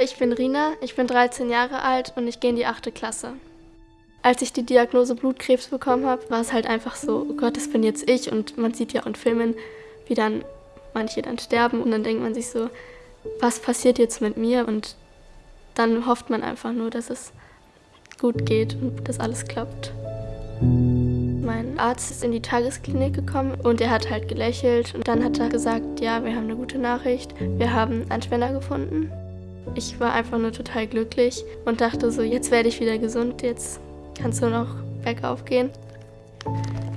Ich bin Rina, ich bin 13 Jahre alt und ich gehe in die 8. Klasse. Als ich die Diagnose Blutkrebs bekommen habe, war es halt einfach so, oh Gott, das bin jetzt ich. Und man sieht ja auch in Filmen, wie dann manche dann sterben und dann denkt man sich so, was passiert jetzt mit mir? Und dann hofft man einfach nur, dass es gut geht und dass alles klappt. Mein Arzt ist in die Tagesklinik gekommen und er hat halt gelächelt und dann hat er gesagt, ja, wir haben eine gute Nachricht, wir haben einen Spender gefunden. Ich war einfach nur total glücklich und dachte so, jetzt werde ich wieder gesund, jetzt kannst du noch bergauf gehen.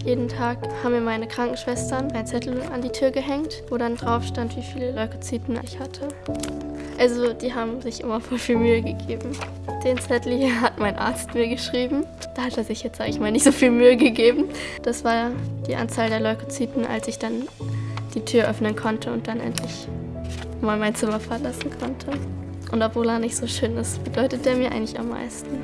Jeden Tag haben mir meine Krankenschwestern einen Zettel an die Tür gehängt, wo dann drauf stand, wie viele Leukozyten ich hatte. Also die haben sich immer voll viel Mühe gegeben. Den Zettel hier hat mein Arzt mir geschrieben. Da hat er sich jetzt, sage ich mal, nicht so viel Mühe gegeben. Das war die Anzahl der Leukozyten, als ich dann die Tür öffnen konnte und dann endlich mal mein Zimmer verlassen konnte. Und obwohl er nicht so schön ist, bedeutet er mir eigentlich am meisten.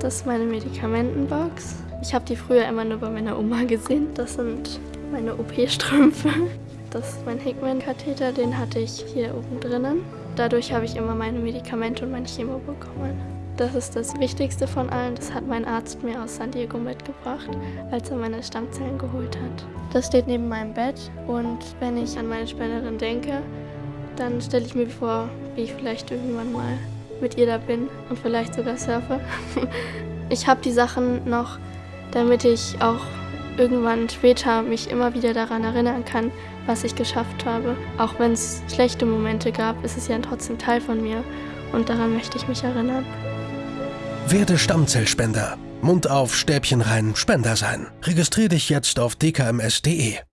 Das ist meine Medikamentenbox. Ich habe die früher immer nur bei meiner Oma gesehen. Das sind meine OP-Strümpfe. Das ist mein Hickman-Katheter, den hatte ich hier oben drinnen. Dadurch habe ich immer meine Medikamente und mein Chemo bekommen. Das ist das Wichtigste von allen. Das hat mein Arzt mir aus San Diego mitgebracht, als er meine Stammzellen geholt hat. Das steht neben meinem Bett und wenn ich an meine Spenderin denke, dann stelle ich mir vor, wie ich vielleicht irgendwann mal mit ihr da bin und vielleicht sogar surfe. Ich habe die Sachen noch, damit ich auch irgendwann später mich immer wieder daran erinnern kann, was ich geschafft habe. Auch wenn es schlechte Momente gab, ist es ja trotzdem Teil von mir und daran möchte ich mich erinnern. Werde Stammzellspender. Mund auf, Stäbchen rein, Spender sein. Registrier dich jetzt auf dkms.de.